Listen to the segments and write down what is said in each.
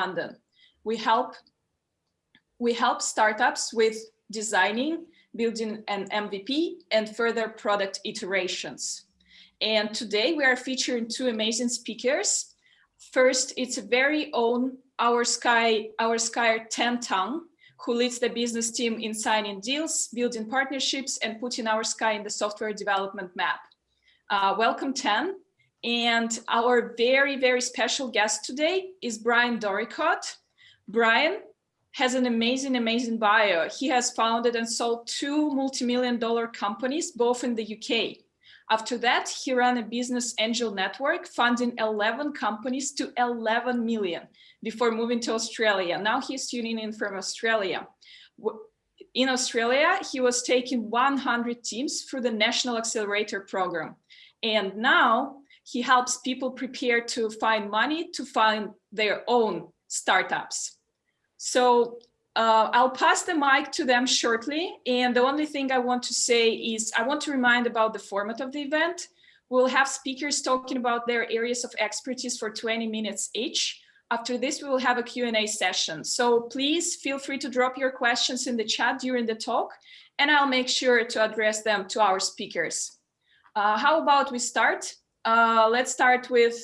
London. We help we help startups with designing, building an MVP and further product iterations. And today we are featuring two amazing speakers. First, it's a very own our sky, our sky Tan Tang, who leads the business team in signing deals, building partnerships, and putting our sky in the software development map. Uh, welcome, Tan. And our very, very special guest today is Brian Doricott. Brian has an amazing, amazing bio. He has founded and sold two multi-million dollar companies, both in the UK. After that, he ran a business angel network, funding 11 companies to 11 million before moving to Australia. Now he's tuning in from Australia. In Australia, he was taking 100 teams through the National Accelerator Program. And now he helps people prepare to find money to find their own startups. So uh, I'll pass the mic to them shortly. And the only thing I want to say is I want to remind about the format of the event. We'll have speakers talking about their areas of expertise for 20 minutes each. After this, we will have a Q&A session. So please feel free to drop your questions in the chat during the talk, and I'll make sure to address them to our speakers. Uh, how about we start? Uh, let's start with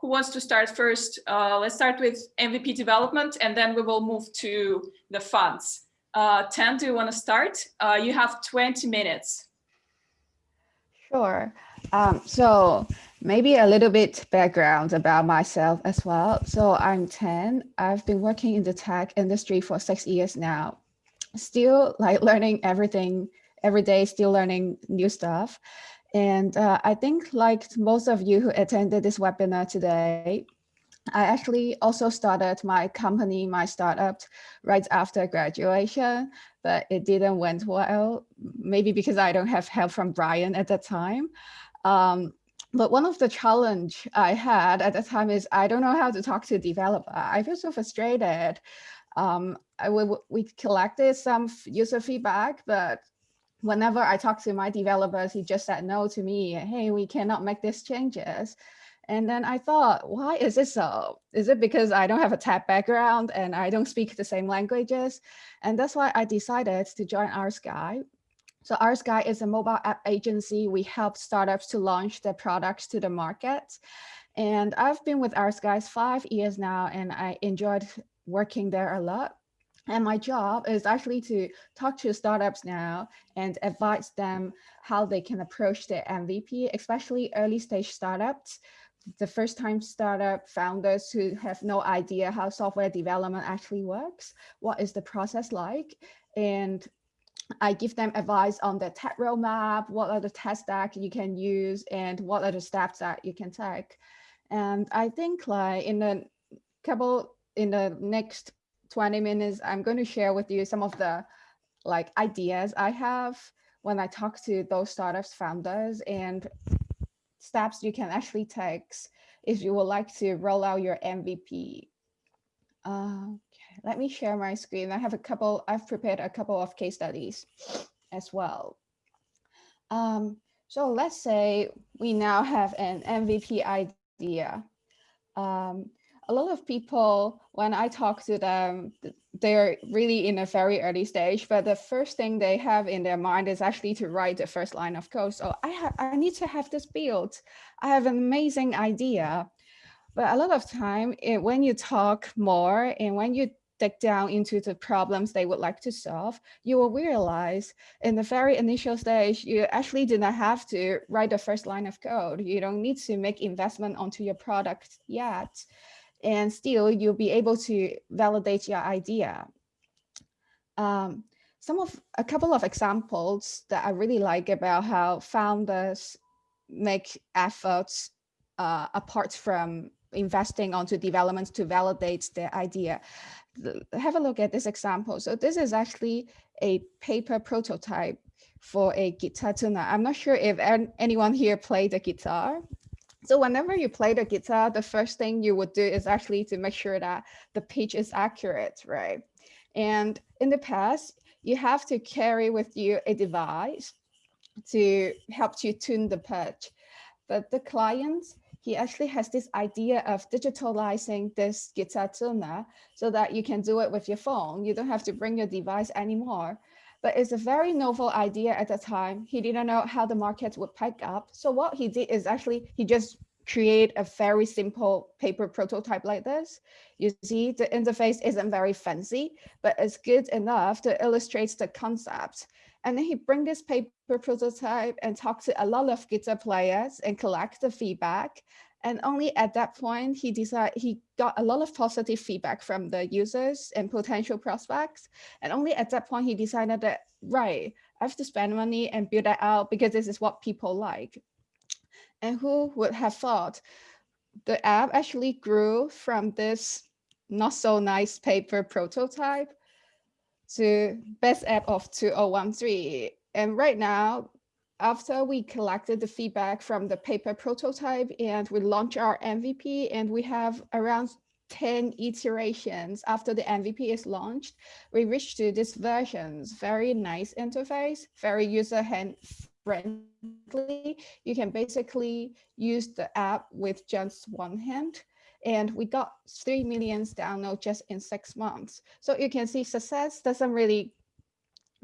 who wants to start first? Uh, let's start with MVP development, and then we will move to the funds. Uh, Tan, do you want to start? Uh, you have 20 minutes. Sure. Um, so maybe a little bit background about myself as well. So I'm Tan. I've been working in the tech industry for six years now. Still like learning everything every day, still learning new stuff. And uh, I think like most of you who attended this webinar today, I actually also started my company, my startup right after graduation, but it didn't went well, maybe because I don't have help from Brian at that time. Um, but one of the challenge I had at the time is I don't know how to talk to developer. I feel so frustrated. Um, I, we, we collected some user feedback, but whenever I talk to my developers, he just said no to me. Hey, we cannot make these changes. And then I thought, why is it so? Is it because I don't have a tech background and I don't speak the same languages? And that's why I decided to join RSky. So RSky is a mobile app agency. We help startups to launch their products to the market. And I've been with RSky five years now, and I enjoyed working there a lot. And my job is actually to talk to startups now and advise them how they can approach their MVP, especially early stage startups, the first time startup founders who have no idea how software development actually works. What is the process like? And I give them advice on the tech roadmap, what are the tech stack you can use and what are the steps that you can take. And I think like in a couple, in the next 20 minutes, I'm going to share with you some of the like ideas I have when I talk to those startups founders and steps you can actually take if you would like to roll out your MVP. Uh, okay, let me share my screen. I have a couple, I've prepared a couple of case studies as well. Um, so let's say we now have an MVP idea. Um, a lot of people, when I talk to them, they're really in a very early stage, but the first thing they have in their mind is actually to write the first line of code. So I I need to have this built. I have an amazing idea. But a lot of time it, when you talk more and when you dig down into the problems they would like to solve, you will realize in the very initial stage, you actually do not have to write the first line of code. You don't need to make investment onto your product yet and still you'll be able to validate your idea. Um, some of a couple of examples that I really like about how founders make efforts uh, apart from investing onto development to validate their idea. Have a look at this example. So this is actually a paper prototype for a guitar tuner. I'm not sure if anyone here played the guitar. So whenever you play the guitar, the first thing you would do is actually to make sure that the pitch is accurate, right? And in the past, you have to carry with you a device to help you tune the pitch. But the client, he actually has this idea of digitalizing this guitar tuner so that you can do it with your phone. You don't have to bring your device anymore. But it's a very novel idea at the time. He didn't know how the market would pick up. So what he did is actually he just create a very simple paper prototype like this. You see the interface isn't very fancy, but it's good enough to illustrate the concept. And then he bring this paper prototype and talk to a lot of guitar players and collect the feedback. And only at that point, he decided he got a lot of positive feedback from the users and potential prospects. And only at that point, he decided that, right, I have to spend money and build that out because this is what people like. And who would have thought the app actually grew from this not so nice paper prototype to best app of 2013. And right now, after we collected the feedback from the paper prototype and we launch our MVP and we have around 10 iterations after the MVP is launched, we reach to this versions, very nice interface, very user hand friendly. You can basically use the app with just one hand. And we got 3 million downloads just in six months. So you can see success doesn't really,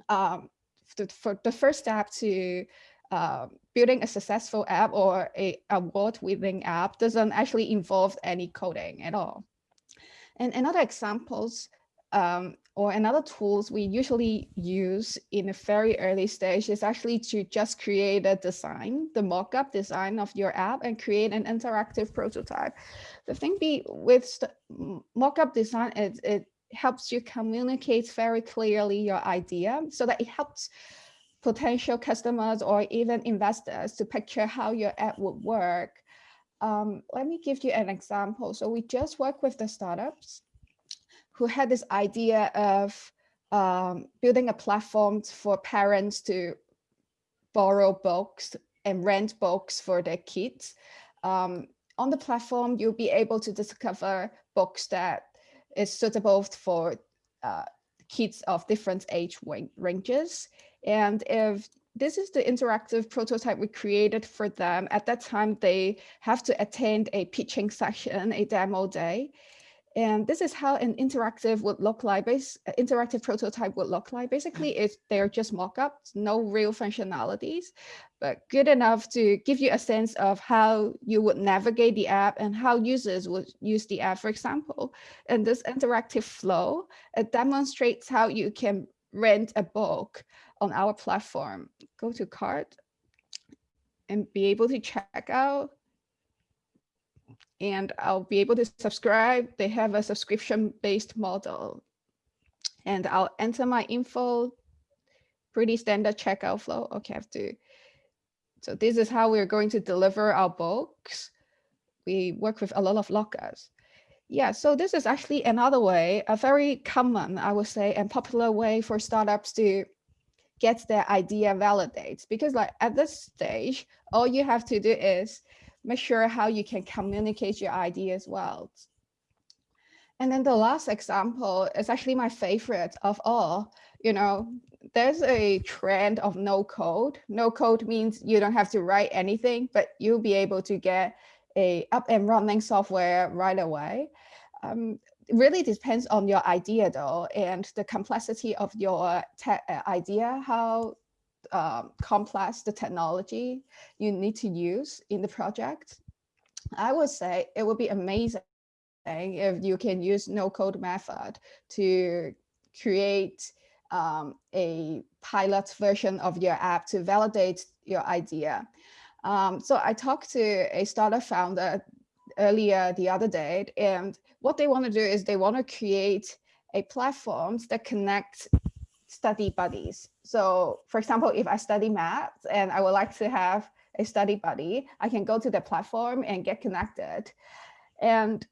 um, the, for the first step to uh, building a successful app or a award-winning app doesn't actually involve any coding at all. And another examples um, or another tools we usually use in a very early stage is actually to just create a design, the mock-up design of your app and create an interactive prototype. The thing be with mock-up design, it, it helps you communicate very clearly your idea so that it helps potential customers or even investors to picture how your app would work. Um, let me give you an example. So we just work with the startups who had this idea of um, building a platform for parents to borrow books and rent books for their kids. Um, on the platform, you'll be able to discover books that is suitable for uh, kids of different age ranges. And if this is the interactive prototype we created for them, at that time, they have to attend a pitching session, a demo day. And this is how an interactive would look like, base, interactive prototype would look like. Basically, mm-hmm. it's, they're just mock-ups, no real functionalities, but good enough to give you a sense of how you would navigate the app and how users would use the app, for example. And this interactive flow, it demonstrates how you can rent a book on our platform. Go to cart and be able to check out and I'll be able to subscribe. They have a subscription based model and I'll enter my info, pretty standard checkout flow. Okay, I have to. So this is how we're going to deliver our books. We work with a lot of lockers. Yeah, so this is actually another way, a very common, I would say, and popular way for startups to get their idea validated. Because like at this stage, all you have to do is make sure how you can communicate your ideas well. And then the last example is actually my favorite of all. You know, there's a trend of no code. No code means you don't have to write anything, but you'll be able to get a up and running software right away. Um, it really depends on your idea though, and the complexity of your uh, idea, how um, complex the technology you need to use in the project, I would say it would be amazing if you can use no code method to create um, a pilot version of your app to validate your idea. Um, so I talked to a startup founder earlier the other day, and what they want to do is they want to create a platform that connects study buddies. So for example, if I study math and I would like to have a study buddy, I can go to the platform and get connected. And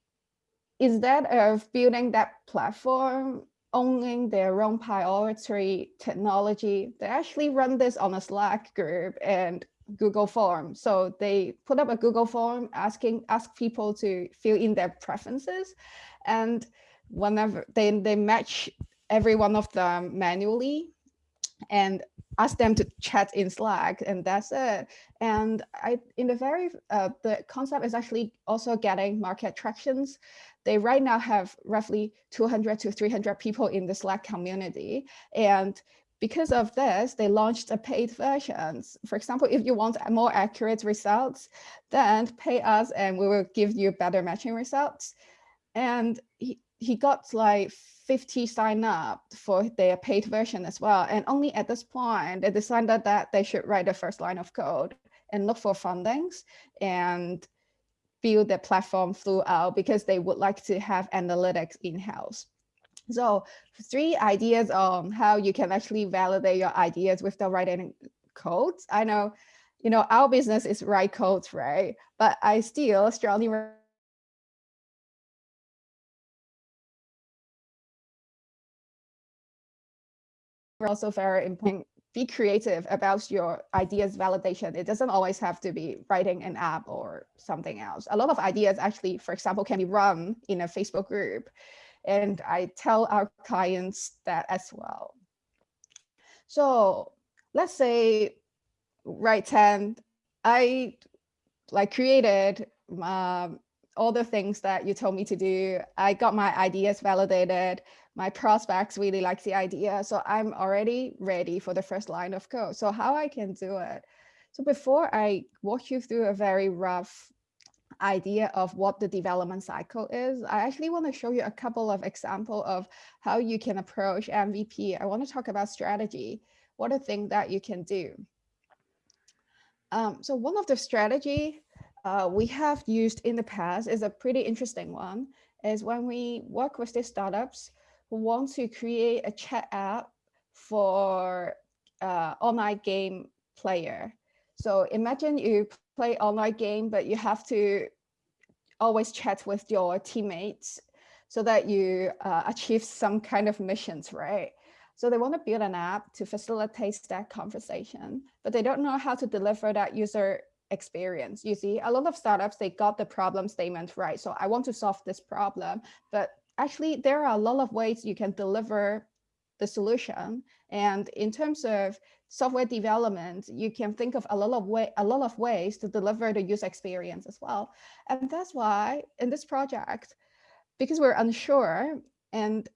instead of building that platform, owning their own priority technology, they actually run this on a Slack group and Google form. So they put up a Google form asking ask people to fill in their preferences. And whenever they, they match every one of them manually. and ask them to chat in Slack and that's it. And I, in the very, uh, the concept is actually also getting market tractions. They right now have roughly 200 to 300 people in the Slack community. And because of this, they launched a paid version. For example, if you want more accurate results, then pay us and we will give you better matching results. And he, he got like 50 sign up for their paid version as well. And only at this point, they decided that they should write the first line of code and look for fundings and build the platform throughout because they would like to have analytics in-house. So three ideas on how you can actually validate your ideas with the writing codes. I know, you know, our business is write codes, right? But I still strongly also very important be creative about your ideas validation. It doesn't always have to be writing an app or something else. A lot of ideas actually, for example, can be run in a Facebook group. And I tell our clients that as well. So let's say right hand, I like created um, all the things that you told me to do. I got my ideas validated. My prospects really like the idea. So I'm already ready for the first line of code. So how I can do it? So before I walk you through a very rough idea of what the development cycle is, I actually want to show you a couple of examples of how you can approach MVP. I want to talk about strategy. What are things that you can do? Um, so one of the strategy uh, we have used in the past is a pretty interesting one, is when we work with these startups want to create a chat app for uh, online game player. So imagine you play online game, but you have to always chat with your teammates so that you uh, achieve some kind of missions, right? So they want to build an app to facilitate that conversation, but they don't know how to deliver that user experience. You see, a lot of startups, they got the problem statement right. So I want to solve this problem, but actually there are a lot of ways you can deliver the solution. And in terms of software development, you can think of a lot of way, a lot of ways to deliver the user experience as well. And that's why in this project, because we're unsure and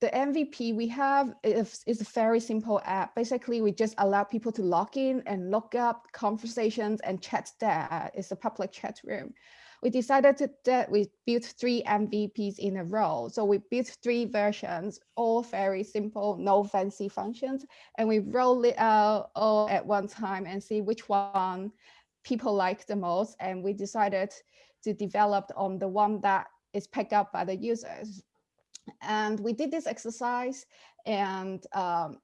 the MVP we have is, is, a very simple app. Basically, we just allow people to log in and look up conversations and chat there. It's a public chat room. We decided to, that we built three MVPs in a row. So we built three versions, all very simple, no fancy functions. And we roll it out all at one time and see which one people like the most. And we decided to develop on the one that is picked up by the users. And we did this exercise and um,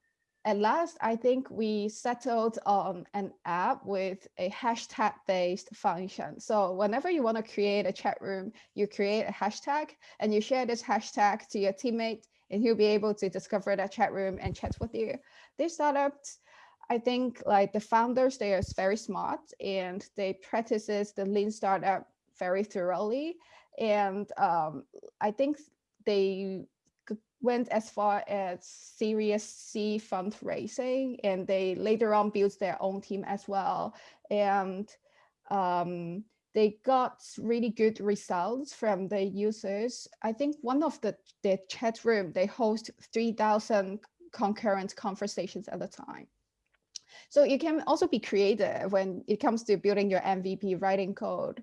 at last, I think we settled on an app with a hashtag based function. So whenever you want to create a chat room, you create a hashtag and you share this hashtag to your teammate and he'll be able to discover that chat room and chat with you. This startup, I think like the founders, they are very smart and they practices the lean startup very thoroughly. And um, I think they went as far as Series C fundraising, and they later on built their own team as well. And um, they got really good results from the users. I think one of the, the chat room, they host 3,000 concurrent conversations at a time. So you can also be creative when it comes to building your MVP writing code.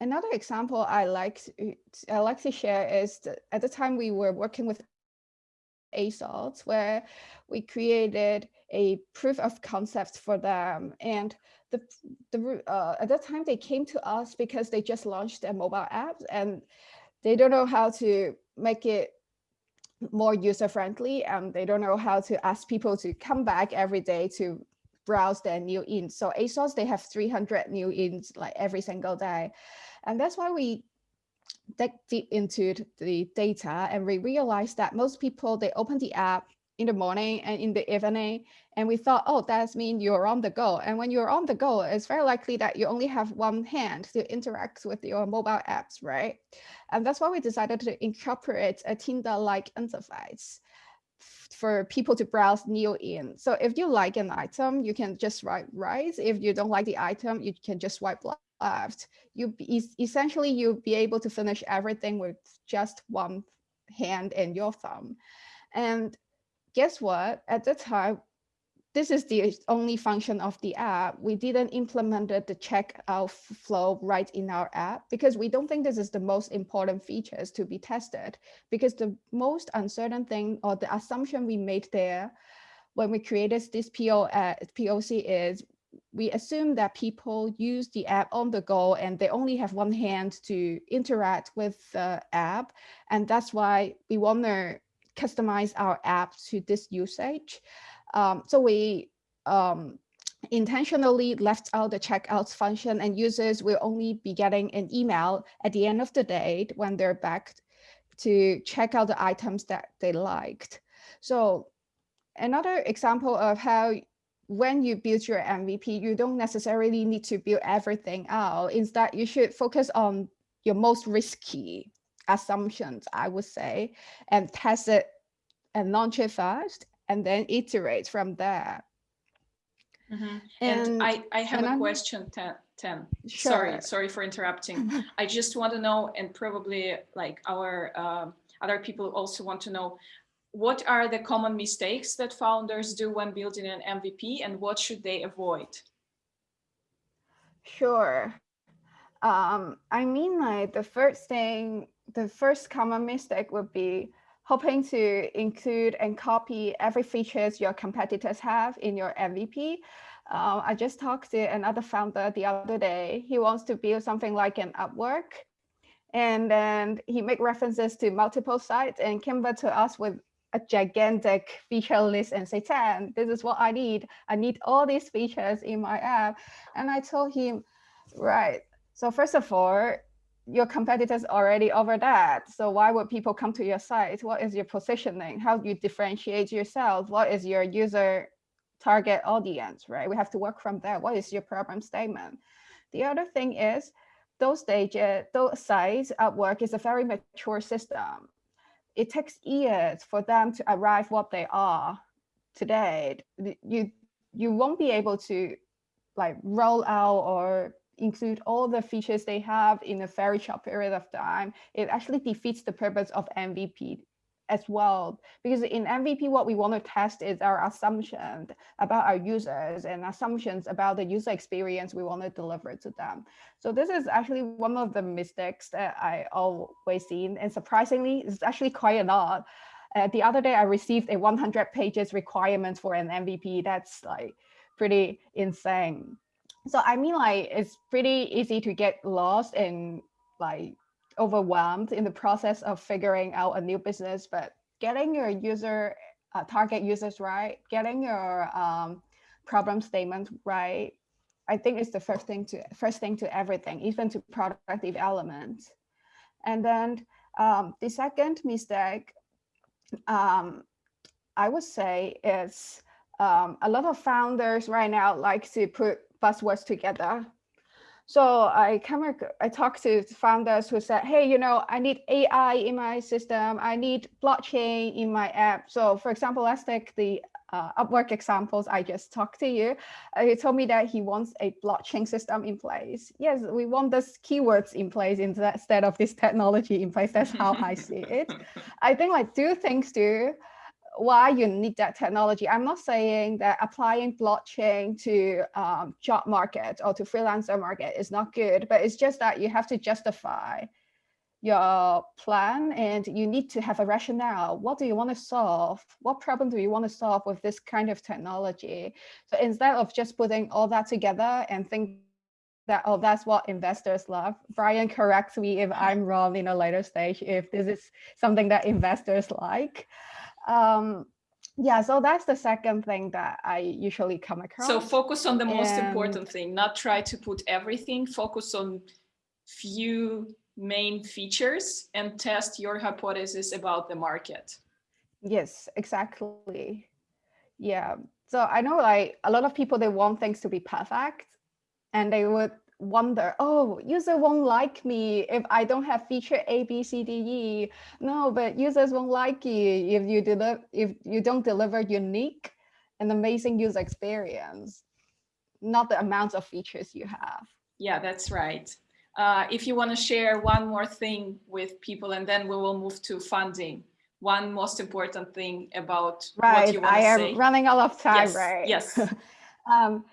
Another example I like I like to share is that at the time we were working with ASOS where we created a proof of concept for them. And the, the uh, at that time they came to us because they just launched their mobile apps and they don't know how to make it more user friendly and they don't know how to ask people to come back every day to browse their new ins. So ASOS, they have 300 new ins like every single day. And that's why we dig deep into the data and we realized that most people, they open the app in the morning and in the evening. And we thought, oh, that means you're on the go. And when you're on the go, it's very likely that you only have one hand to interact with your mobile apps, right? And that's why we decided to incorporate a Tinder-like interface. For people to browse new in. So if you like an item, you can just swipe right. If you don't like the item, you can just swipe left. You essentially you'll be able to finish everything with just one hand and your thumb. And guess what? At the time, this is the only function of the app. We didn't implement the checkout flow right in our app because we don't think this is the most important features to be tested because the most uncertain thing or the assumption we made there when we created this PO, uh, POC is we assume that people use the app on the go and they only have one hand to interact with the app. And that's why we want to customize our app to this usage. Um, so we um, intentionally left out the checkouts function and users will only be getting an email at the end of the day when they're back to check out the items that they liked. So another example of how when you build your MVP, you don't necessarily need to build everything out. Instead, you should focus on your most risky assumptions, I would say, and test it and launch it fast and then iterate from there. Mm -hmm. and, and, I, I have a I'm, question, Ten. Ten. Sure. Sorry, sorry for interrupting. I just want to know, and probably like our uh, other people also want to know, what are the common mistakes that founders do when building an MVP and what should they avoid? Sure. Um, I mean, like the first thing, the first common mistake would be hoping to include and copy every features your competitors have in your MVP. Um, I just talked to another founder the other day. He wants to build something like an Upwork. And then he make references to multiple sites and came back to us with a gigantic feature list and say, Tan, this is what I need. I need all these features in my app. And I told him, right. So first of all, your competitors already over that. So why would people come to your site? What is your positioning? How do you differentiate yourself? What is your user target audience, right? We have to work from there. What is your problem statement? The other thing is those stages, those sites Upwork is a very mature system. It takes years for them to arrive what they are today. You, you won't be able to like roll out or include all the features they have in a very short period of time, it actually defeats the purpose of MVP as well. Because in MVP, what we want to test is our assumptions about our users and assumptions about the user experience we want to deliver to them. So this is actually one of the mistakes that I always seen. And surprisingly, it's actually quite a lot. Uh, the other day, I received a 100 pages requirement for an MVP. That's like pretty insane so I mean, like, it's pretty easy to get lost and like overwhelmed in the process of figuring out a new business, but getting your user uh, target users right, getting your um, problem statement right, I think is the first thing to first thing to everything, even to product development. And then um, the second mistake, um, I would say is um, a lot of founders right now like to put buzzwords together. So I come, I talked to founders who said, hey, you know, I need AI in my system. I need blockchain in my app. So for example, let's take the uh, Upwork examples I just talked to you. Uh, he told me that he wants a blockchain system in place. Yes, we want this keywords in place instead of this technology in place. That's how I see it. I think like two things too why you need that technology. I'm not saying that applying blockchain to um, job market or to freelancer market is not good, but it's just that you have to justify your plan and you need to have a rationale. What do you want to solve? What problem do you want to solve with this kind of technology? So instead of just putting all that together and think that, oh, that's what investors love. Brian corrects me if I'm wrong in a later stage, if this is something that investors like um, yeah, so that's the second thing that I usually come across. So focus on the most and... important thing, not try to put everything, focus on few main features and test your hypothesis about the market. Yes, exactly. Yeah. So I know like a lot of people, they want things to be perfect and they would wonder, oh, user won't like me if I don't have feature A, B, C, D, E. No, but users won't like you if you deliver if you don't deliver unique and amazing user experience, not the amount of features you have. Yeah, that's right. Uh, if you want to share one more thing with people and then we will move to funding one most important thing about right. what you want I to am running out of time, yes, right? Yes. um,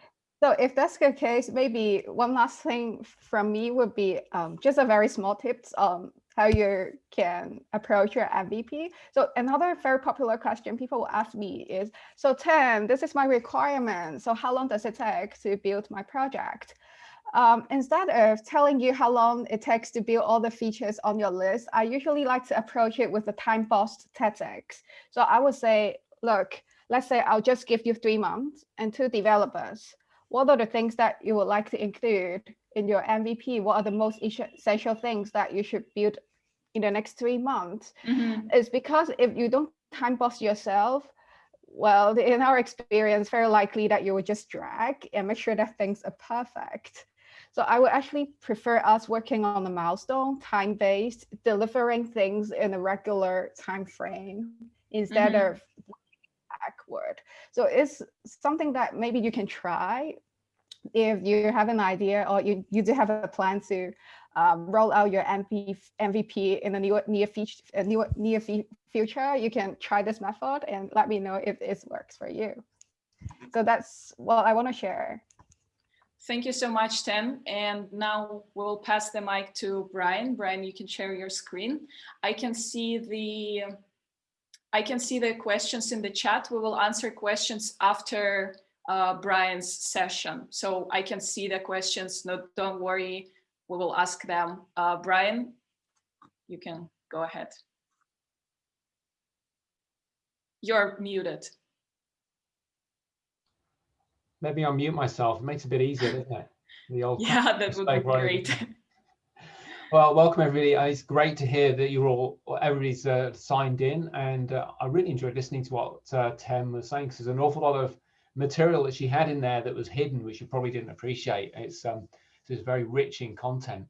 so if that's the case, maybe one last thing from me would be um, just a very small tips on how you can approach your MVP. So another very popular question people will ask me is, so Tim, this is my requirement. So how long does it take to build my project? Um, instead of telling you how long it takes to build all the features on your list, I usually like to approach it with the time boxed tactics. So I would say, look, let's say I'll just give you three months and two developers. What are the things that you would like to include in your MVP? What are the most essential things that you should build in the next three months? Mm -hmm. It's because if you don't time box yourself, well, in our experience, very likely that you will just drag and make sure that things are perfect. So I would actually prefer us working on the milestone, time-based, delivering things in a regular time frame instead mm -hmm. of backward. So it's something that maybe you can try if you have an idea or you, you do have a plan to um, roll out your MP, MVP in the near, near, future, near, near future, you can try this method and let me know if this works for you. So that's what I want to share. Thank you so much, Tim. And now we'll pass the mic to Brian. Brian, you can share your screen. I can see the I can see the questions in the chat. We will answer questions after uh, Brian's session. So I can see the questions. No, don't worry. We will ask them. Uh, Brian, you can go ahead. You're muted. Maybe I'll mute myself. It makes it a bit easier, doesn't it? The old yeah, that would be great. well, welcome everybody. Uh, it's great to hear that you're all, everybody's uh, signed in, and uh, I really enjoyed listening to what uh, Tem was saying. Because there's an awful lot of material that she had in there that was hidden, which you probably didn't appreciate. It's um, it's very rich in content.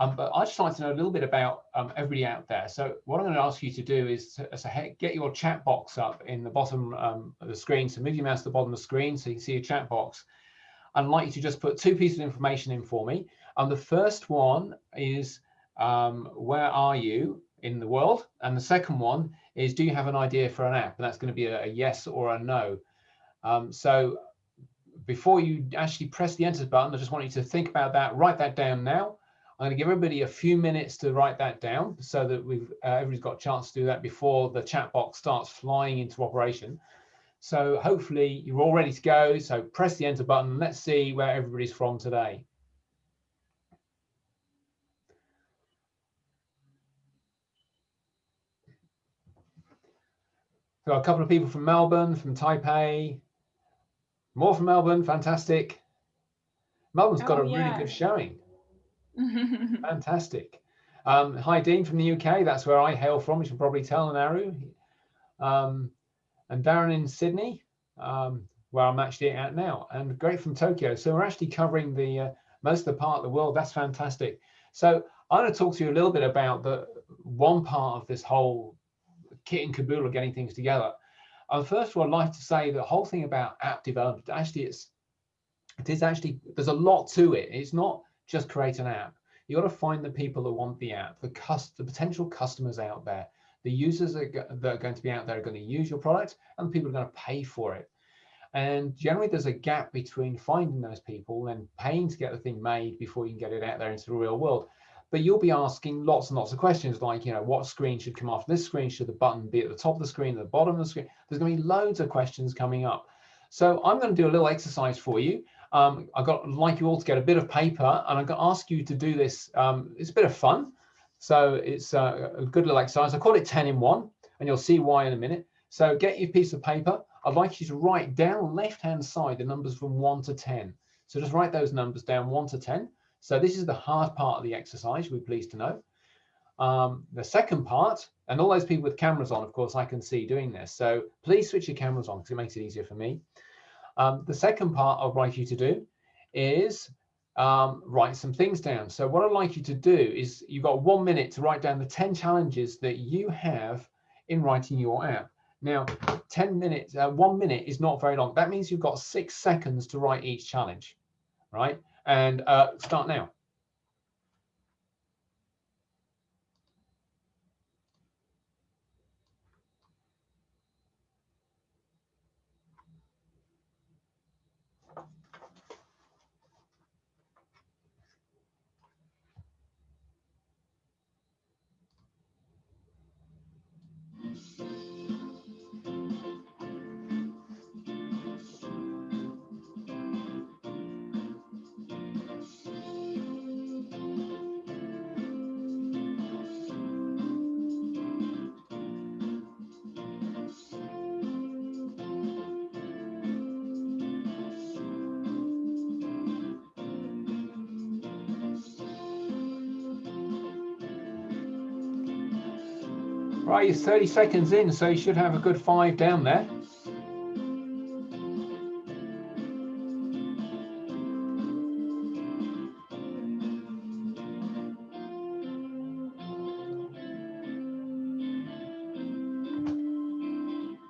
Um, but I'd just like to know a little bit about um, everybody out there. So what I'm going to ask you to do is to, get your chat box up in the bottom um, of the screen. So move your mouse to the bottom of the screen so you can see your chat box. I'd like you to just put two pieces of information in for me. And the first one is um, where are you in the world? And the second one is do you have an idea for an app? And that's going to be a, a yes or a no. Um, so before you actually press the enter button, I just want you to think about that, write that down now. I'm going to give everybody a few minutes to write that down so that we've uh, everybody's got a chance to do that before the chat box starts flying into operation. So hopefully you're all ready to go. So press the enter button. Let's see where everybody's from today. So a couple of people from Melbourne, from Taipei, more from Melbourne, fantastic. Melbourne's got oh, a yeah. really good showing. Fantastic. Um, hi, Dean from the UK. That's where I hail from. You should probably tell Naru. Um, and Darren in Sydney, um, where I'm actually at now, and great from Tokyo. So we're actually covering the uh, most of the part of the world. That's fantastic. So I'm going to talk to you a little bit about the one part of this whole kit and caboodle getting things together. And first of all, I'd like to say the whole thing about app development, actually, it's it is actually there's a lot to it. It's not just create an app. You got to find the people that want the app, the, cust the potential customers out there, the users that are going to be out there are going to use your product and the people are going to pay for it. And generally there's a gap between finding those people and paying to get the thing made before you can get it out there into the real world. But you'll be asking lots and lots of questions like, you know, what screen should come after this screen? Should the button be at the top of the screen, the bottom of the screen? There's going to be loads of questions coming up. So I'm going to do a little exercise for you um, I've got like you all to get a bit of paper and I'm going to ask you to do this. Um, it's a bit of fun. So it's a, a good little exercise. I call it 10 in one and you'll see why in a minute. So get your piece of paper. I'd like you to write down left-hand side the numbers from one to 10. So just write those numbers down one to 10. So this is the hard part of the exercise, we're pleased to know. Um, the second part, and all those people with cameras on, of course, I can see doing this. So please switch your cameras on because it makes it easier for me. Um, the second part I'd like you to do is um, write some things down. So what I'd like you to do is you've got one minute to write down the 10 challenges that you have in writing your app. Now, 10 minutes, uh, one minute is not very long. That means you've got six seconds to write each challenge, right? And uh, start now. Right, you're 30 seconds in, so you should have a good five down there.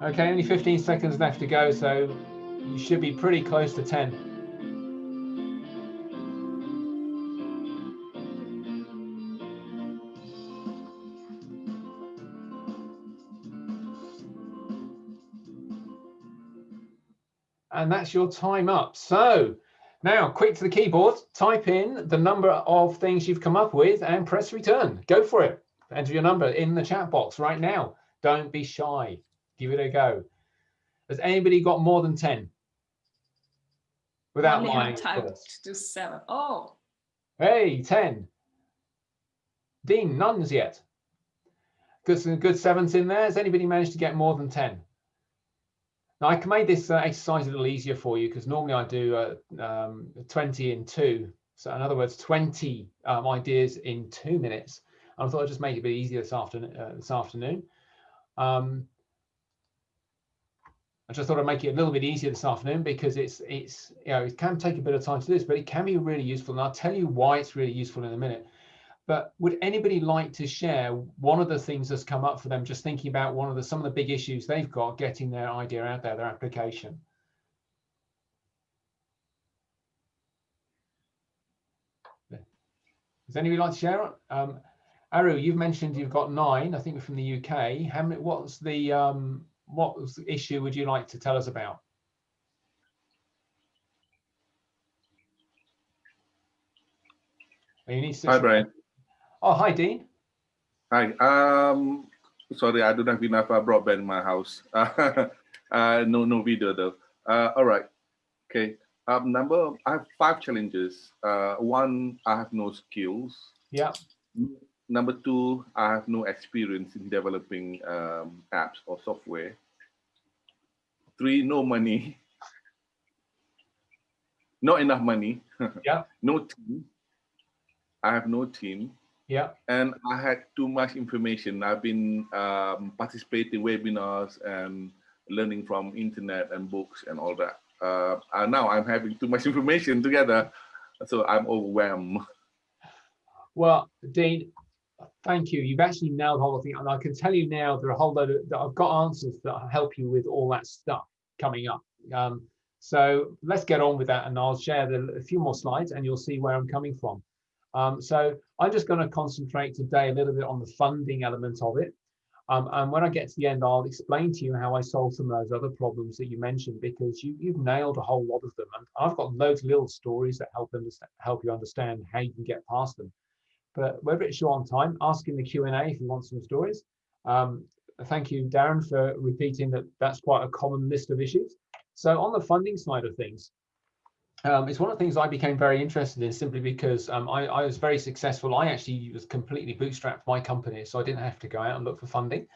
Okay, only 15 seconds left to go, so you should be pretty close to 10. And that's your time up. So now quick to the keyboard, type in the number of things you've come up with and press return. Go for it. Enter your number in the chat box right now. Don't be shy. Give it a go. Has anybody got more than 10? Without lying. to do seven. Oh, Hey, 10. Dean, none's yet. Good, some good sevens in there. Has anybody managed to get more than 10? Now I can make this uh, exercise a little easier for you because normally I do uh, um, 20 in two. So in other words, 20 um, ideas in two minutes. And I thought I'd just make it a bit easier this afternoon. Uh, this afternoon. Um, I just thought I'd make it a little bit easier this afternoon because it's it's you know it can take a bit of time to do this, but it can be really useful. And I'll tell you why it's really useful in a minute. But would anybody like to share one of the things that's come up for them, just thinking about one of the some of the big issues they've got getting their idea out there, their application? Does anybody like to share it? Um, Aru, you've mentioned you've got nine. I think we're from the UK. How many? What's the um, what was the issue would you like to tell us about? You need to Hi, Brian. Oh, hi, Dean. Hi. Um, sorry, I don't have enough uh, broadband in my house. uh, no, no video though. Uh, all right. Okay. Um, number. I have five challenges. Uh, one, I have no skills. Yeah. Number two, I have no experience in developing um, apps or software. Three, no money. Not enough money. Yeah. no team. I have no team. Yeah. and I had too much information. I've been um, participating webinars and learning from internet and books and all that. Uh, and now I'm having too much information together, so I'm overwhelmed. Well, Dean, thank you. You've actually nailed the whole thing. And I can tell you now, there are a whole load of, that I've got answers that help you with all that stuff coming up. Um, so let's get on with that and I'll share the, a few more slides and you'll see where I'm coming from. Um, so I'm just going to concentrate today a little bit on the funding element of it. Um, and when I get to the end, I'll explain to you how I solve some of those other problems that you mentioned because you, you've nailed a whole lot of them. And I've got loads of little stories that help, help you understand how you can get past them. But whether it's short on time, ask in the Q&A if you want some stories. Um, thank you, Darren, for repeating that that's quite a common list of issues. So on the funding side of things, um, it's one of the things I became very interested in simply because um, I, I, was very successful. I actually was completely bootstrapped my company, so I didn't have to go out and look for funding.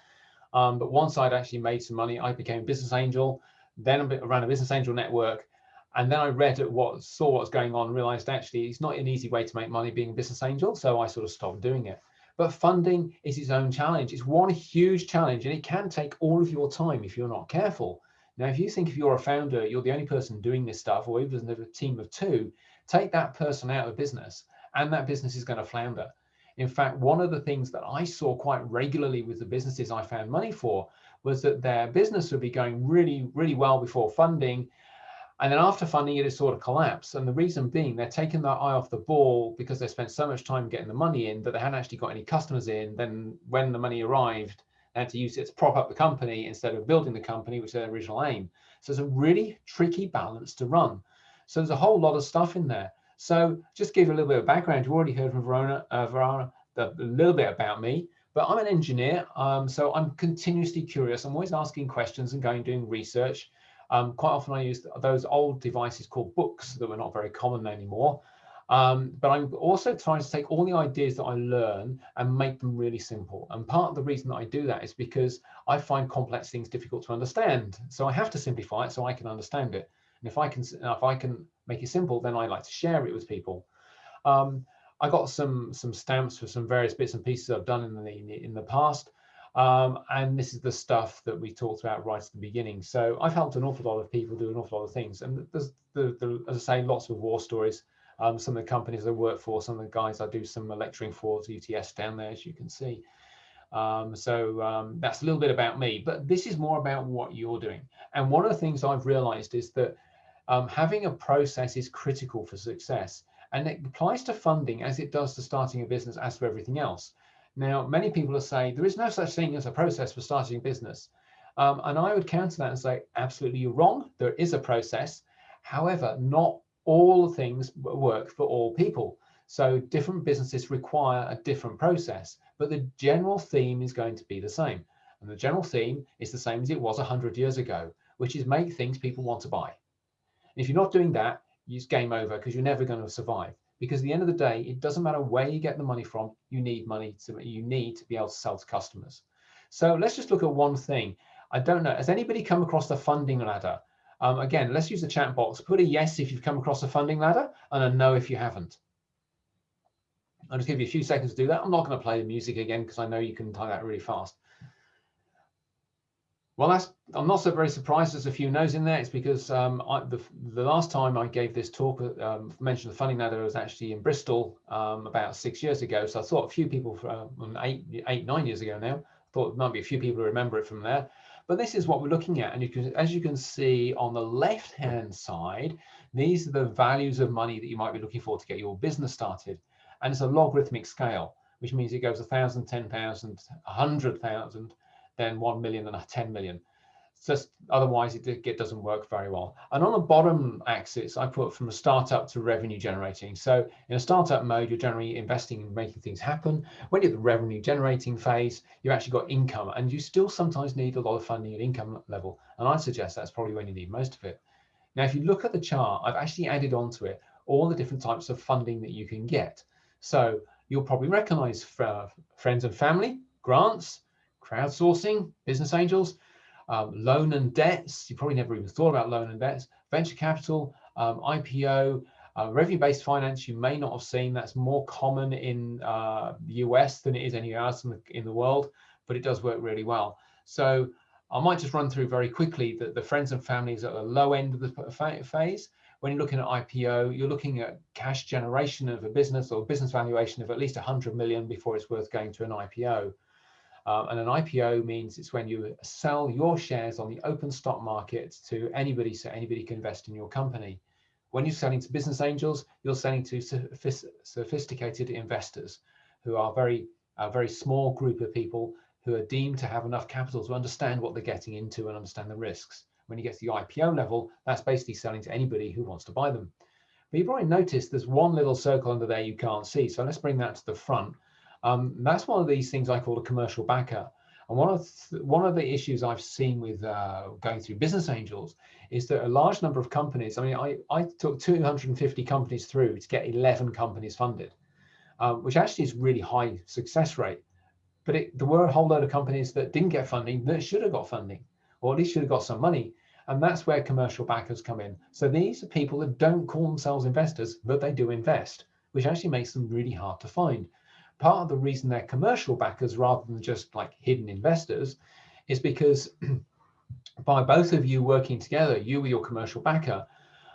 Um, but once I'd actually made some money, I became a business angel, then I ran a business angel network. And then I read what saw what's going on realized actually it's not an easy way to make money being a business angel. So I sort of stopped doing it. But funding is its own challenge. It's one huge challenge and it can take all of your time if you're not careful. Now, if you think if you're a founder, you're the only person doing this stuff, or even a team of two, take that person out of business and that business is going to flounder. In fact, one of the things that I saw quite regularly with the businesses I found money for was that their business would be going really, really well before funding. And then after funding it, it sort of collapsed. And the reason being they're taking their eye off the ball because they spent so much time getting the money in that they hadn't actually got any customers in. Then when the money arrived, had to use it to prop up the company instead of building the company, which was their original aim. So it's a really tricky balance to run. So there's a whole lot of stuff in there. So just give a little bit of background. You've already heard from Verona, uh, Verona a little bit about me, but I'm an engineer. Um, so I'm continuously curious. I'm always asking questions and going doing research. Um, quite often I use those old devices called books that were not very common anymore. Um, but I'm also trying to take all the ideas that I learn and make them really simple. And part of the reason that I do that is because I find complex things difficult to understand. So I have to simplify it so I can understand it. And if I can, if I can make it simple, then I like to share it with people. Um, I got some some stamps for some various bits and pieces I've done in the in the past. Um, and this is the stuff that we talked about right at the beginning. So I've helped an awful lot of people do an awful lot of things. And there's, the, the, as I say, lots of war stories um, some of the companies I work for, some of the guys I do some lecturing for UTS down there, as you can see. Um, so um, that's a little bit about me, but this is more about what you're doing. And one of the things I've realized is that um, having a process is critical for success. And it applies to funding as it does to starting a business as for everything else. Now, many people are saying there is no such thing as a process for starting a business. Um, and I would counter that and say, absolutely, you're wrong. There is a process. However, not all things work for all people. So different businesses require a different process, but the general theme is going to be the same. And the general theme is the same as it was 100 years ago, which is make things people want to buy. And if you're not doing that, it's game over because you're never going to survive. Because at the end of the day, it doesn't matter where you get the money from, you need money to you need to be able to sell to customers. So let's just look at one thing. I don't know, has anybody come across the funding ladder? Um, again, let's use the chat box. Put a yes if you've come across a funding ladder and a no if you haven't. I'll just give you a few seconds to do that. I'm not going to play the music again because I know you can type that really fast. Well, that's, I'm not so very surprised there's a few no's in there. It's because um, I, the, the last time I gave this talk, um, mentioned the funding ladder was actually in Bristol um, about six years ago. So I thought a few people from um, eight, eight, nine years ago now, thought there might be a few people who remember it from there. But this is what we're looking at. And you can, as you can see on the left-hand side, these are the values of money that you might be looking for to get your business started. And it's a logarithmic scale, which means it goes 1,000, 10,000, 100,000, then 1 million and 10 million just otherwise it, it doesn't work very well. And on the bottom axis, I put from a startup to revenue generating. So in a startup mode, you're generally investing in making things happen. When you're the revenue generating phase, you've actually got income and you still sometimes need a lot of funding at income level. And I suggest that's probably when you need most of it. Now, if you look at the chart, I've actually added onto it all the different types of funding that you can get. So you'll probably recognize uh, friends and family, grants, crowdsourcing, business angels, um, loan and debts. You probably never even thought about loan and debts, venture capital, um, IPO, uh, revenue-based finance. You may not have seen that's more common in uh, the US than it is anywhere else in the, in the world, but it does work really well. So I might just run through very quickly that the friends and families at the low end of the phase. When you're looking at IPO, you're looking at cash generation of a business or business valuation of at least 100 million before it's worth going to an IPO. Uh, and an IPO means it's when you sell your shares on the open stock market to anybody, so anybody can invest in your company. When you're selling to business angels, you're selling to sophisticated investors who are very, a very small group of people who are deemed to have enough capital to understand what they're getting into and understand the risks. When you get to the IPO level, that's basically selling to anybody who wants to buy them. But you've probably noticed there's one little circle under there you can't see. So let's bring that to the front. Um, that's one of these things I call a commercial backer. And one of the, one of the issues I've seen with uh, going through business angels is that a large number of companies. I mean, I, I took 250 companies through to get 11 companies funded, um, which actually is really high success rate. But it, there were a whole load of companies that didn't get funding that should have got funding, or at least should have got some money. And that's where commercial backers come in. So these are people that don't call themselves investors, but they do invest, which actually makes them really hard to find part of the reason they're commercial backers rather than just like hidden investors is because by both of you working together, you with your commercial backer,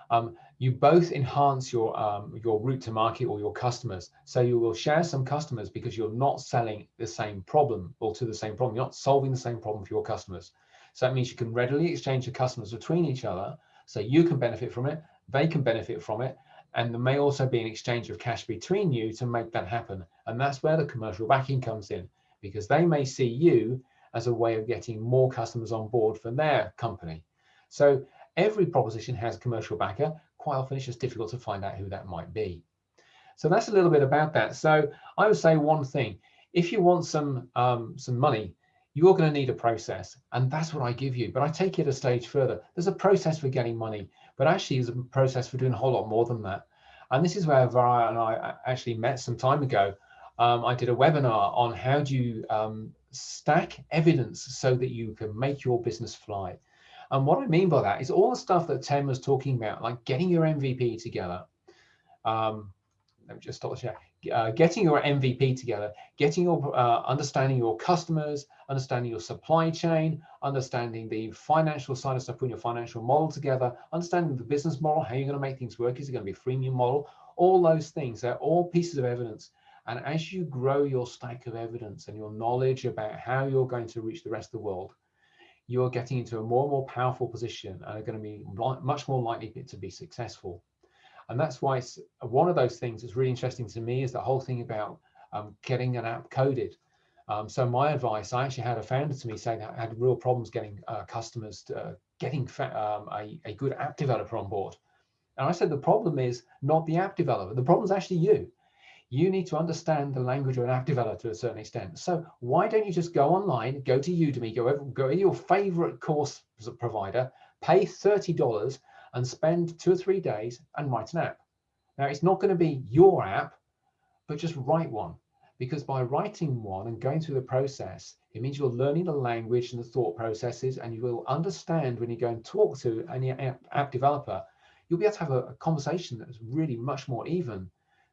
um, you both enhance your um, your route to market or your customers. So you will share some customers because you're not selling the same problem or to the same problem. You're not solving the same problem for your customers. So that means you can readily exchange your customers between each other. So you can benefit from it, they can benefit from it, and there may also be an exchange of cash between you to make that happen. And that's where the commercial backing comes in because they may see you as a way of getting more customers on board for their company. So every proposition has commercial backer. Quite often it's just difficult to find out who that might be. So that's a little bit about that. So I would say one thing, if you want some um, some money, you're going to need a process and that's what I give you. But I take it a stage further. There's a process for getting money, but actually there's a process for doing a whole lot more than that. And this is where Varya and I actually met some time ago. Um, I did a webinar on how do you um, stack evidence so that you can make your business fly. And what I mean by that is all the stuff that Tim was talking about, like getting your MVP together. Um, let me just stop the share. Uh, getting your MVP together, getting your uh, understanding your customers, understanding your supply chain, understanding the financial side of stuff, putting your financial model together, understanding the business model, how you're going to make things work. Is it going to be a freemium model? All those things, they're all pieces of evidence. And as you grow your stack of evidence and your knowledge about how you're going to reach the rest of the world, you're getting into a more and more powerful position and are going to be much more likely to be successful. And that's why one of those things that's really interesting to me is the whole thing about um, getting an app coded. Um, so my advice, I actually had a founder to me saying that I had real problems getting uh, customers to, uh, getting um, a, a good app developer on board. And I said, the problem is not the app developer. The problem is actually you you need to understand the language of an app developer to a certain extent. So why don't you just go online, go to Udemy, go, go to your favorite course provider, pay $30 and spend two or three days and write an app. Now it's not going to be your app, but just write one. Because by writing one and going through the process, it means you're learning the language and the thought processes, and you will understand when you go and talk to any app developer, you'll be able to have a, conversation that is really much more even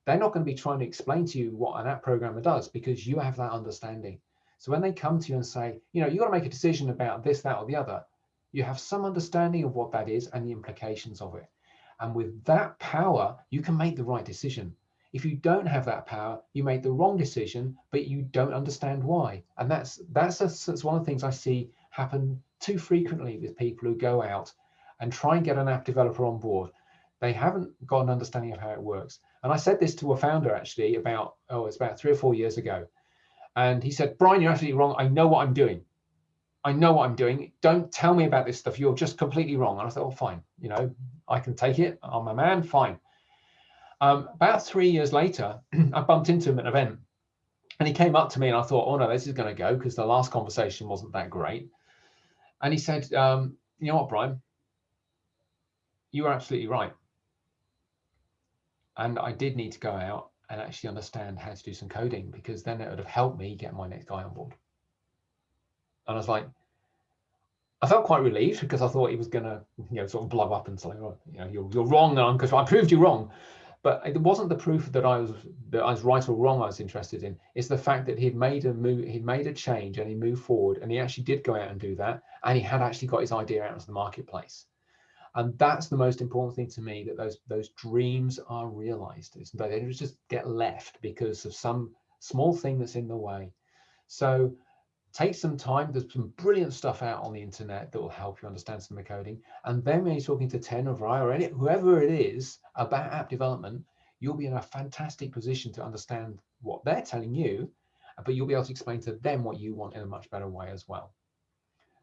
they're not going to be trying to explain to you what an app programmer does because you have that understanding. So when they come to you and say, you know, you got to make a decision about this, that, or the other, you have some understanding of what that is and the implications of it. And with that power, you can make the right decision. If you don't have that power, you make the wrong decision, but you don't understand why. And that's that's, a, that's one of the things I see happen too frequently with people who go out and try and get an app developer on board. They haven't got an understanding of how it works. And I said this to a founder actually about, oh, it's about three or four years ago. And he said, Brian, you're absolutely wrong. I know what I'm doing. I know what I'm doing. Don't tell me about this stuff. You're just completely wrong. And I thought, oh, fine. You know, I can take it. I'm a man. Fine. Um, about three years later, I bumped into him at an event and he came up to me and I thought, oh no, this is going to go because the last conversation wasn't that great. And he said, um, you know what, Brian, you are absolutely right. And I did need to go out and actually understand how to do some coding because then it would have helped me get my next guy on board. And I was like, I felt quite relieved because I thought he was going to, you know, sort of blow up and say, oh, you know, you're, you're wrong, because I proved you wrong. But it wasn't the proof that I was that I was right or wrong. I was interested in. It's the fact that he'd made a move, he'd made a change, and he moved forward, and he actually did go out and do that, and he had actually got his idea out into the marketplace and that's the most important thing to me that those those dreams are realized it's they just get left because of some small thing that's in the way so take some time there's some brilliant stuff out on the internet that will help you understand some of the coding and then when you're talking to Tan or I or any whoever it is about app development you'll be in a fantastic position to understand what they're telling you but you'll be able to explain to them what you want in a much better way as well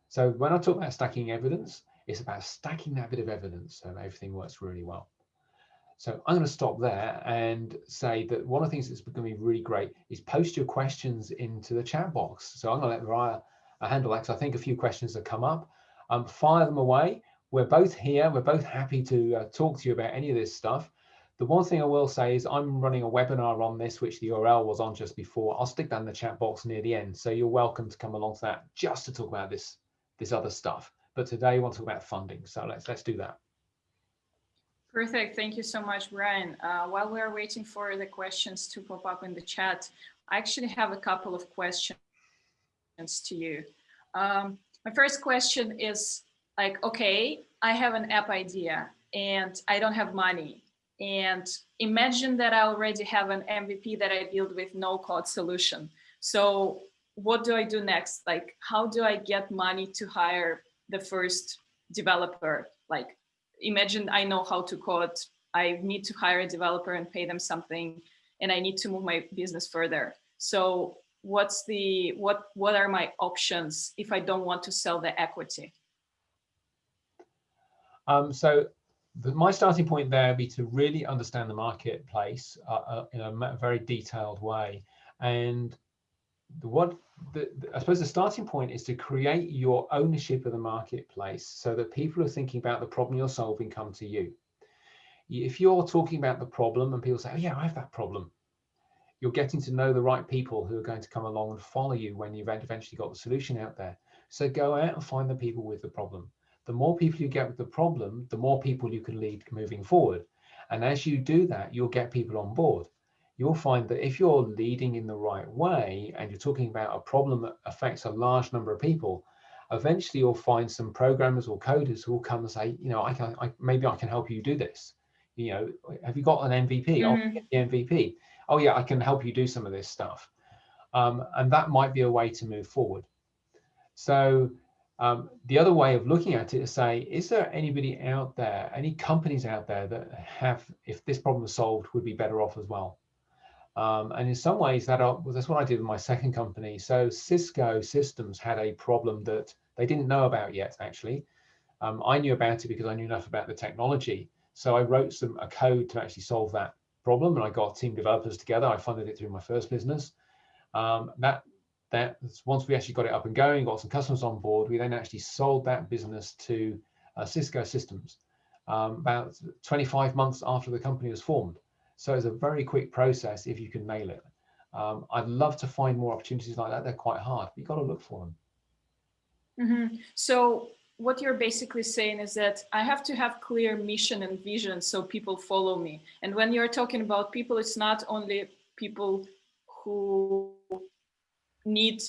so when I talk about stacking evidence it's about stacking that bit of evidence so everything works really well. So I'm going to stop there and say that one of the things that's going to be really great is post your questions into the chat box. So I'm going to let Mariah uh, handle that because I think a few questions have come up. Um, fire them away. We're both here. We're both happy to uh, talk to you about any of this stuff. The one thing I will say is I'm running a webinar on this, which the URL was on just before. I'll stick that in the chat box near the end. So you're welcome to come along to that just to talk about this, this other stuff. But today we want to talk about funding. So let's let's do that. Perfect. Thank you so much, Brian. Uh, while we're waiting for the questions to pop up in the chat, I actually have a couple of questions to you. Um, my first question is like, okay, I have an app idea and I don't have money. And imagine that I already have an MVP that I build with no code solution. So what do I do next? Like, how do I get money to hire the first developer? Like, imagine I know how to code. I need to hire a developer and pay them something, and I need to move my business further. So what's the what what are my options if I don't want to sell the equity? Um, so the, my starting point there would be to really understand the marketplace uh, uh, in a very detailed way. And the, what the, I suppose the starting point is to create your ownership of the marketplace so that people who are thinking about the problem you're solving come to you. If you're talking about the problem and people say, oh yeah, I have that problem, you're getting to know the right people who are going to come along and follow you when you've eventually got the solution out there. So go out and find the people with the problem the more people you get with the problem, the more people you can lead moving forward. And as you do that, you'll get people on board. You'll find that if you're leading in the right way and you're talking about a problem that affects a large number of people, eventually you'll find some programmers or coders who will come and say, you know, I can, I, maybe I can help you do this. You know, have you got an MVP? Mm -hmm. I'll the MVP. Oh yeah, I can help you do some of this stuff. Um, and that might be a way to move forward. So um, the other way of looking at it is say, is there anybody out there, any companies out there that have, if this problem was solved, would be better off as well? Um, and in some ways, that are, well, that's what I did with my second company. So Cisco Systems had a problem that they didn't know about yet, actually. Um, I knew about it because I knew enough about the technology. So I wrote some a code to actually solve that problem, and I got team developers together. I funded it through my first business. Um, that that once we actually got it up and going, got some customers on board, we then actually sold that business to uh, Cisco Systems um, about 25 months after the company was formed. So it's a very quick process if you can nail it. Um, I'd love to find more opportunities like that. They're quite hard, but you've got to look for them. Mm -hmm. So what you're basically saying is that I have to have clear mission and vision so people follow me. And when you're talking about people, it's not only people who need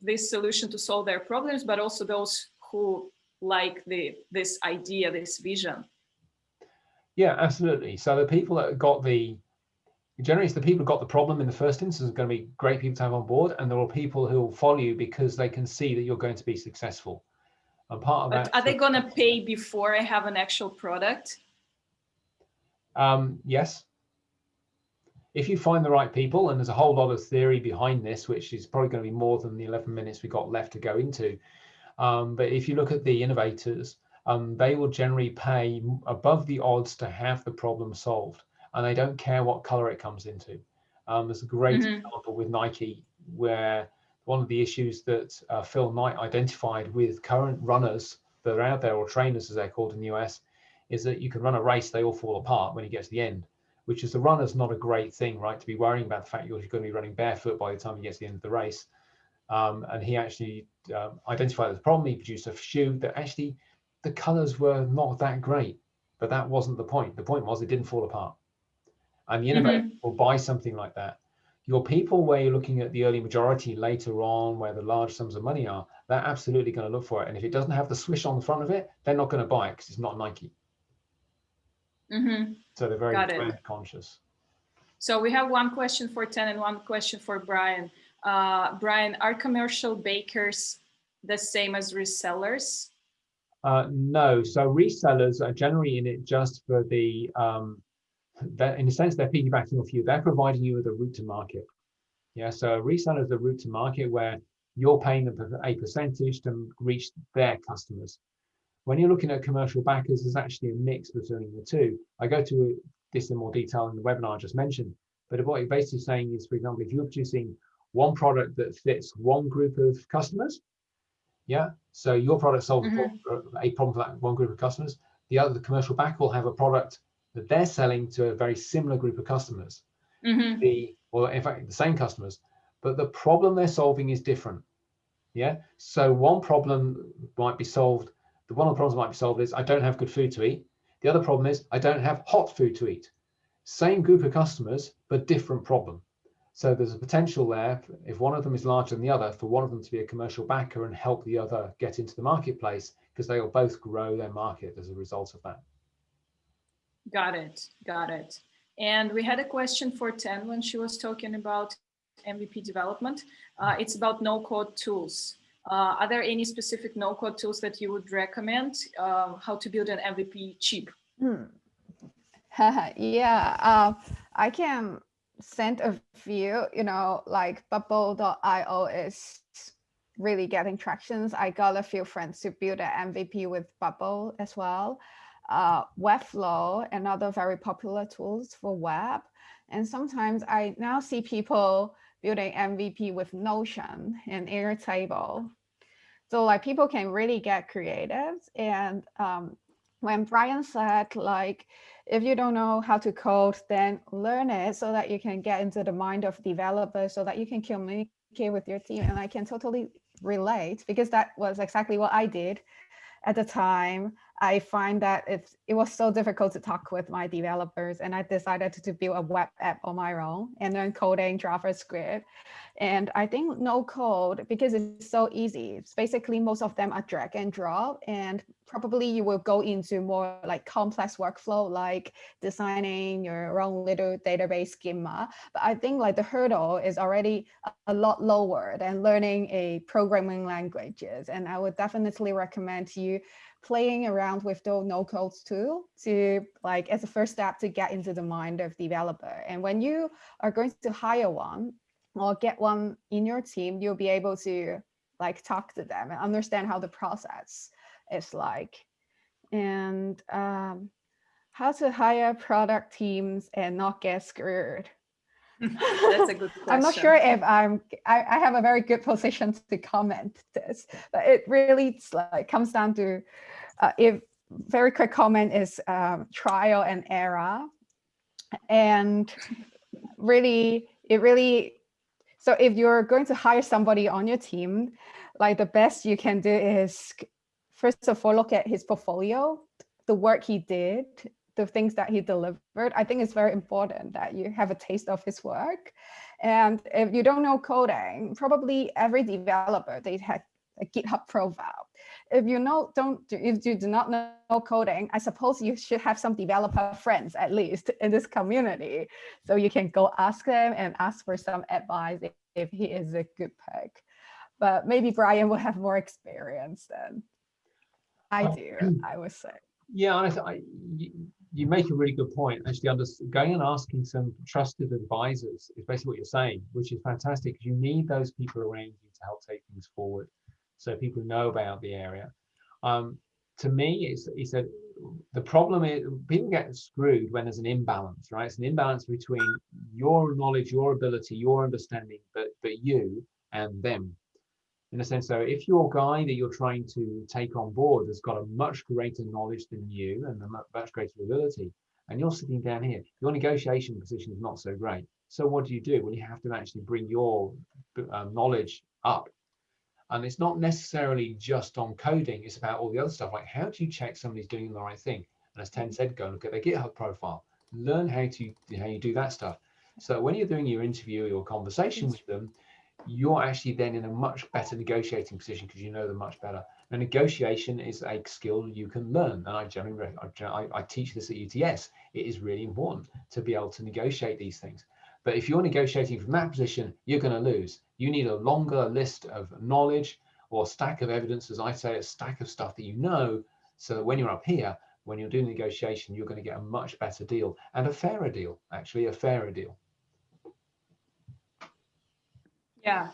this solution to solve their problems, but also those who like the this idea, this vision. Yeah, absolutely. So the people that got the generally it's the people who got the problem in the first instance are going to be great people to have on board, and there are people who will follow you because they can see that you're going to be successful. And part of but that. Are they going to pay before I have an actual product? Um, yes if you find the right people, and there's a whole lot of theory behind this, which is probably going to be more than the 11 minutes we got left to go into. Um, but if you look at the innovators, um, they will generally pay above the odds to have the problem solved, and they don't care what color it comes into. Um, there's a great mm -hmm. example with Nike where one of the issues that uh, Phil Knight identified with current runners that are out there, or trainers as they're called in the US, is that you can run a race, they all fall apart when you get to the end which is the runner's not a great thing, right? To be worrying about the fact you're going to be running barefoot by the time you get to the end of the race. Um, and he actually um, identified the problem. He produced a shoe that actually the colors were not that great, but that wasn't the point. The point was it didn't fall apart. And the innovator mm -hmm. will buy something like that. Your people where you're looking at the early majority later on, where the large sums of money are, they're absolutely going to look for it. And if it doesn't have the swish on the front of it, they're not going to buy it because it's not Nike. Mm -hmm. So they're very brand conscious. So we have one question for Tan and one question for Brian. Uh, Brian, are commercial backers the same as resellers? Uh, no, so resellers are generally in it just for the, um, in a sense, they're piggybacking off you. They're providing you with a route to market. Yeah, so resellers are route to market where you're paying them a percentage to reach their customers. When you're looking at commercial backers, there's actually a mix between the two. I go to this in more detail in the webinar I just mentioned, but what you're basically saying is, for example, if you're producing one product that fits one group of customers, yeah, so your product solves mm -hmm. a problem for that one group of customers. The other, the commercial backer will have a product that they're selling to a very similar group of customers. Mm -hmm. The, or in fact, the same customers, but the problem they're solving is different. Yeah, so one problem might be solved the one of the problems might be solved is I don't have good food to eat. The other problem is I don't have hot food to eat. Same group of customers, but different problem. So there's a potential there, if one of them is larger than the other, for one of them to be a commercial backer and help the other get into the marketplace, because they will both grow their market as a result of that. Got it, got it. And we had a question for Tan when she was talking about MVP development. Uh, it's about no-code tools. Uh, are there any specific no-code tools that you would recommend? Uh, how to build an MVP cheap? Hmm. yeah, um, I can send a few, you know, like bubble.io is really getting tractions. I got a few friends to build an MVP with Bubble as well. Uh, Webflow, another very popular tools for web. And sometimes I now see people building MVP with Notion and Airtable. So like people can really get creative. And um, when Brian said like, if you don't know how to code, then learn it so that you can get into the mind of developers so that you can communicate with your team. And I can totally relate because that was exactly what I did at the time. I find that it's, it was so difficult to talk with my developers and I decided to build a web app on my own and then coding JavaScript. And I think no code, because it's so easy, it's basically most of them are drag and drop and probably you will go into more like complex workflow, like designing your own little database schema. But I think like the hurdle is already a lot lower than learning a programming languages. And I would definitely recommend you playing around with those no codes too to like as a first step to get into the mind of developer. And when you are going to hire one or get one in your team, you'll be able to like talk to them and understand how the process is like. And um, how to hire product teams and not get screwed. That's a good question. I'm not sure if I'm, I, I, have a very good position to comment this, but it really like comes down to, uh, if very quick comment is um, trial and error. And really, it really, so if you're going to hire somebody on your team, like the best you can do is, first of all, look at his portfolio, the work he did, the things that he delivered, I think it's very important that you have a taste of his work. And if you don't know coding, probably every developer, they have a GitHub profile. If you know, don't, if you do not know coding, I suppose you should have some developer friends at least in this community. So you can go ask them and ask for some advice if, he is a good pick. But maybe Brian will have more experience than I do, I would say. Yeah, honestly, I, you, make a really good point. Actually, under, going and asking some trusted advisors is basically what you're saying, which is fantastic you need those people around you to help take things forward. So people know about the area. Um, to me, it's, he said, the problem is people get screwed when there's an imbalance, right? It's an imbalance between your knowledge, your ability, your understanding, but, but you and them in a sense so if your guy that you're trying to take on board has got a much greater knowledge than you and a much greater ability and you're sitting down here your negotiation position is not so great. So what do you do? Well you have to actually bring your um, knowledge up. And it's not necessarily just on coding it's about all the other stuff. Like how do you check somebody's doing the right thing? And as Tan said go look at their github profile. Learn how to how you do that stuff. So when you're doing your interview or your conversation with them you're actually then in a much better negotiating position because you know them much better. And negotiation is a skill you can learn. And I generally, I, I teach this at UTS. It is really important to be able to negotiate these things. But if you're negotiating from that position, you're going to lose. You need a longer list of knowledge or stack of evidence, as I say, a stack of stuff that you know, so that when you're up here, when you're doing negotiation, you're going to get a much better deal and a fairer deal, actually a fairer deal. Yeah,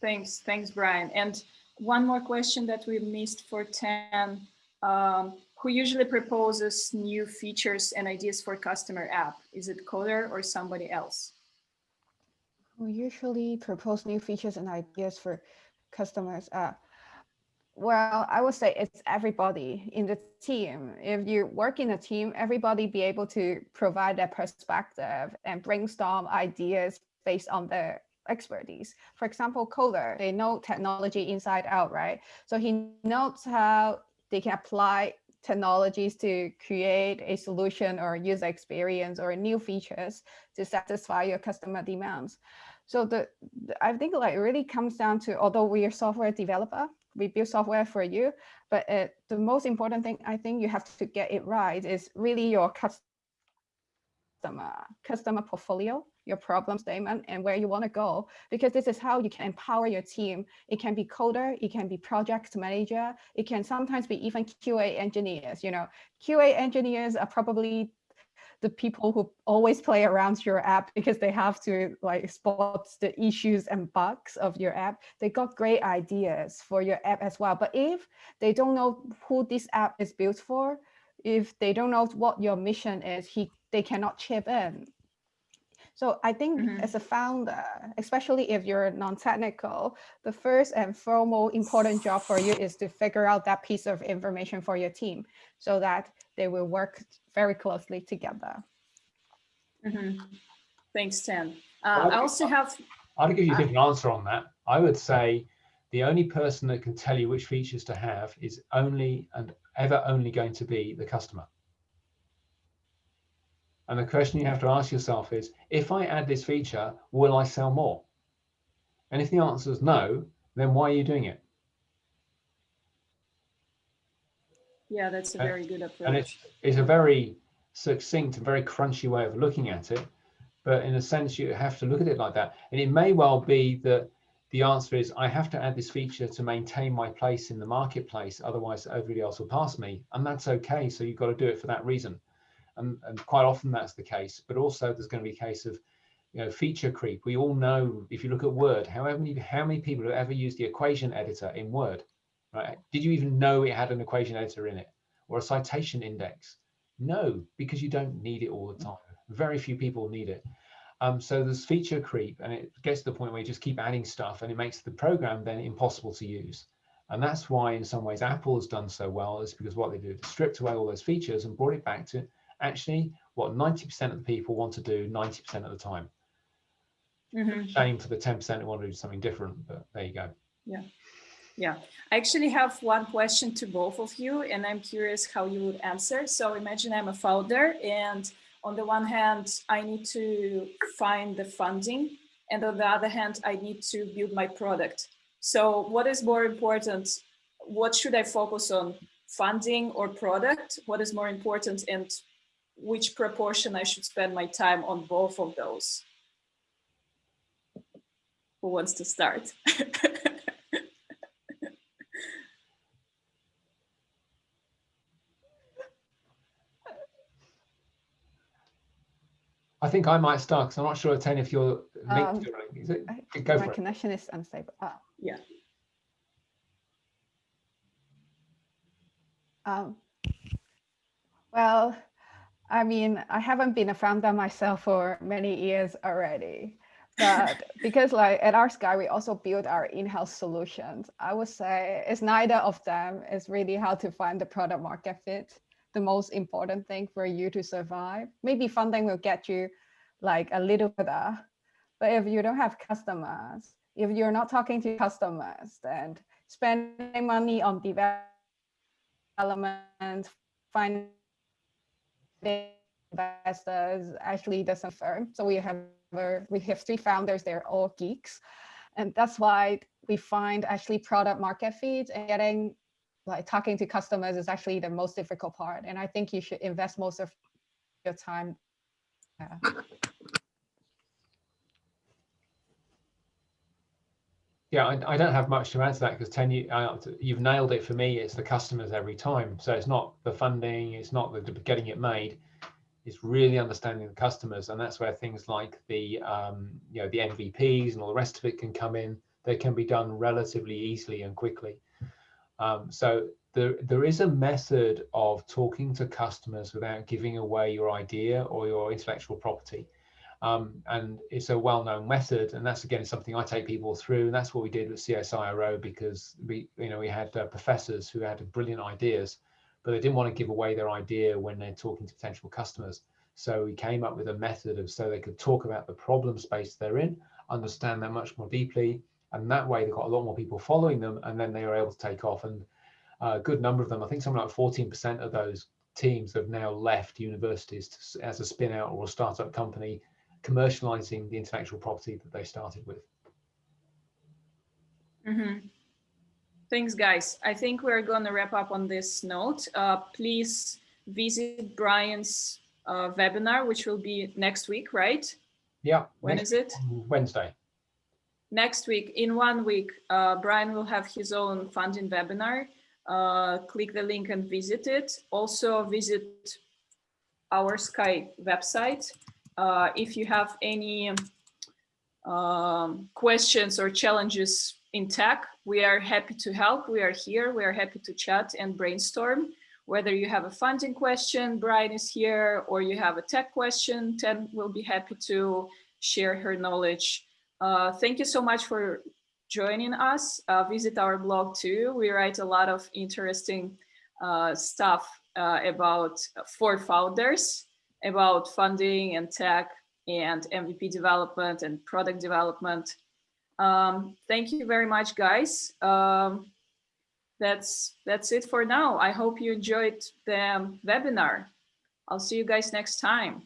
thanks. Thanks, Brian. And one more question that we missed for Tan. Um, who usually proposes new features and ideas for customer app? Is it Coder or somebody else? Who usually propose new features and ideas for customers. Uh, well, I would say it's everybody in the team. If you work in a team, everybody be able to provide their perspective and brainstorm ideas based on their expertise. For example, Coder, they know technology inside out, right? So he knows how they can apply technologies to create a solution or user experience or new features to satisfy your customer demands. So the, the I think like it really comes down to, although we are software developer, we build software for you, but uh, the most important thing I think you have to get it right is really your customer, customer portfolio, your problem statement, and where you want to go, because this is how you can empower your team. It can be coder, it can be project manager, it can sometimes be even QA engineers. You know, QA engineers are probably the people who always play around your app because they have to like spot the issues and bugs of your app. They got great ideas for your app as well. But if they don't know who this app is built for, if they don't know what your mission is, he they cannot chip in. So I think Mhm. as a founder, especially if you're non-technical, the first and foremost important job for you is to figure out that piece of information for your team so that they will work very closely together. Mhm. Thanks, Tan. Well, Uh, I I also have, I'll give you a different answer on that. I would say the only person that can tell you which features to have is only and ever only going to be the customer. And the question you have to ask yourself is, if I add this feature, will I sell more? And if the answer is no, then why are you doing it? yeah, that's a Uh, very good approach. And it's, it's a very succinct and very crunchy way of looking at it. But in a sense, you have to look at it like that. And it may well be that the answer is I have to add this feature to maintain my place in the marketplace. Otherwise, everybody else will pass me. And that's okay. So you've got to do it for that reason. And, and quite often that's the case. But also there's going to be a case of you know, feature creep. We all know if you look at Word, how many, how many people have ever used the equation editor in Word? Right? Did you even know it had an equation editor in it or a citation index? No, because you don't need it all the time. Very few people need it. Um, so there's feature creep and it gets to the point where you just keep adding stuff and it makes the program then impossible to use. And that's why in some ways Apple has done so well is because what they did is stripped away all those features and brought it back to actually what 90% of the people want to do 90% of the time. Mhm. Shame for the 10% who want to do something different, but there you go. Yeah. Yeah, I actually have one question to both of you, and I'm curious how you would answer. So imagine I'm a founder, and on the one hand, I need to find the funding, and on the other hand, I need to build my product. So what is more important? What should I focus on, funding or product? What is more important, and which proportion I should spend my time on both of those? Who wants to start? I think I might start because I'm not sure, Tan, if you're linked Um, to it. Is it? I- Go My for it. connection is unstable. Ah. Yeah. Um, well, I mean, I haven't been a founder myself for many years already, but because like at our Sky, we also build our in-house solutions. I would say it's neither of them. It's really how to find the product market fit. The most important thing for you to survive. Maybe funding will get you like a little further, but if you don't have customers, if you're not talking to customers, then spending money on development, finding investors actually doesn't firm. So we have we have three founders. They're all geeks, and that's why we find actually product market fit and getting like talking to customers is actually the most difficult part. And I think you should invest most of your time. Yeah. Yeah, I, I don't have much to add to that because Tan, you, uh, you've nailed it for me. It's the customers every time. So it's not the funding, it's not the getting it made. It's really understanding the customers, and that's where things like the um, you know the MVPs and all the rest of it can come in. They can be done relatively easily and quickly. Um, so there there is a method of talking to customers without giving away your idea or your intellectual property. Um, and it's a well-known method and that's again something i take people through and that's what we did with csiro because we you know we had uh, professors who had brilliant ideas but they didn't want to give away their idea when they're talking to potential customers. So we came up with a method of so they could talk about the problem space they're in understand that much more deeply and that way they got a lot more people following them and then they were able to take off. And a good number of them i think something like 14 percent of those teams have now left universities to, as a spin out or a startup company commercializing the intellectual property that they started with. Mhm. Thanks, guys. I think we're going to wrap up on this note. Uh, please visit Brian's uh, webinar, which will be next week, right? Yeah. When is it? Wednesday. Next week, in one week, uh, Brian will have his own funding webinar. Uh, click the link and visit it. Also visit our Sky website. Uh, if you have any um, questions or challenges in tech, we are happy to help. We are here. We are happy to chat and brainstorm. Whether you have a funding question, Brian is here, or you have a tech question, Ted will be happy to share her knowledge. Uh, thank you so much for joining us. Uh, visit our blog too. We write a lot of interesting uh, stuff uh, about for founders, about funding and tech and MVP development and product development. Um, thank you very much, guys. Um, that's that's it for now. I hope you enjoyed the webinar. I'll see you guys next time.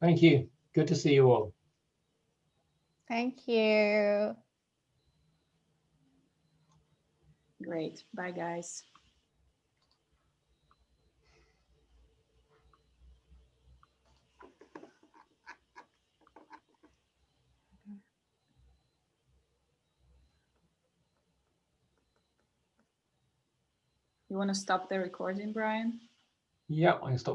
Thank you. Good to see you all. Thank you. Great. Bye, guys. You want to stop the recording, Brian? Yeah, I stop.